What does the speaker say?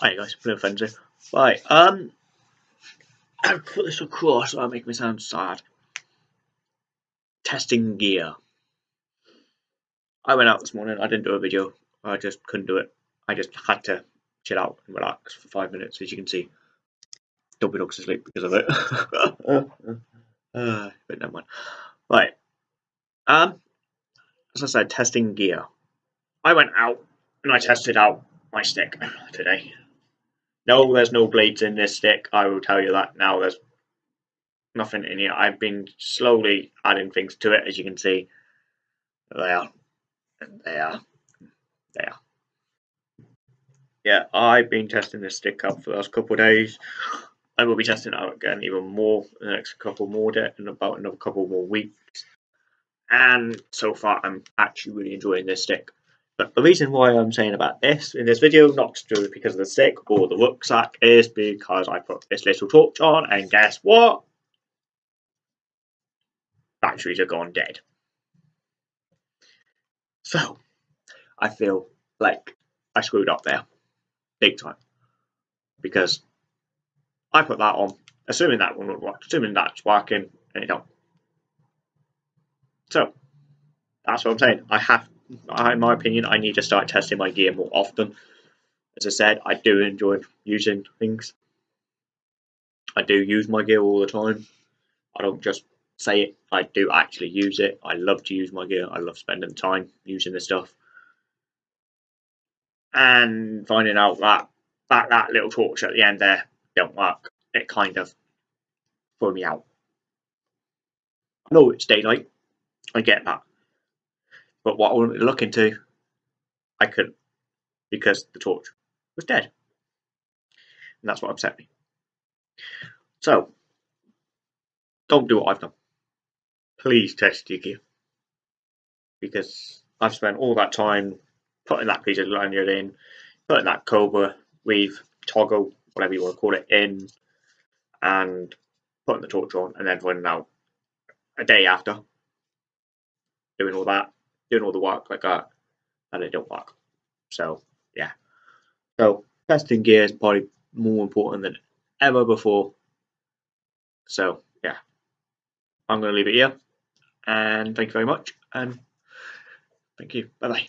Hi guys, Blue Frenzy. Right, um, I'll put this across that'll make me sound sad. Testing gear. I went out this morning, I didn't do a video, I just couldn't do it. I just had to chill out and relax for five minutes, as you can see. Dobby Dog's asleep because of it. uh, but never mind. Right. Um, as I said, testing gear. I went out and I tested out my stick today. No, there's no blades in this stick. I will tell you that now. There's nothing in here. I've been slowly adding things to it, as you can see. There, there, there. Yeah, I've been testing this stick out for the last couple of days. I will be testing it out again even more in the next couple more days, in about another couple more weeks. And so far, I'm actually really enjoying this stick. But the reason why I'm saying about this in this video, not to do it because of the stick or the rucksack, is because I put this little torch on, and guess what? Batteries are gone dead. So, I feel like I screwed up there, big time, because I put that on, assuming that one would work, assuming that's working, and it don't. So, that's what I'm saying. I have in my opinion, I need to start testing my gear more often. As I said, I do enjoy using things. I do use my gear all the time. I don't just say it, I do actually use it. I love to use my gear. I love spending time using the stuff. And finding out that that, that little torch at the end there don't work, it kind of threw me out. I know it's daylight, I get that. But what I wanted to look into, I couldn't because the torch was dead. And that's what upset me. So, don't do what I've done. Please test your gear. Because I've spent all that time putting that piece of lanyard in, putting that Cobra weave, toggle, whatever you want to call it, in, and putting the torch on, and then finding out a day after doing all that doing all the work like that, and it don't work. So yeah. So testing gear is probably more important than ever before. So yeah. I'm gonna leave it here. And thank you very much and thank you. Bye bye.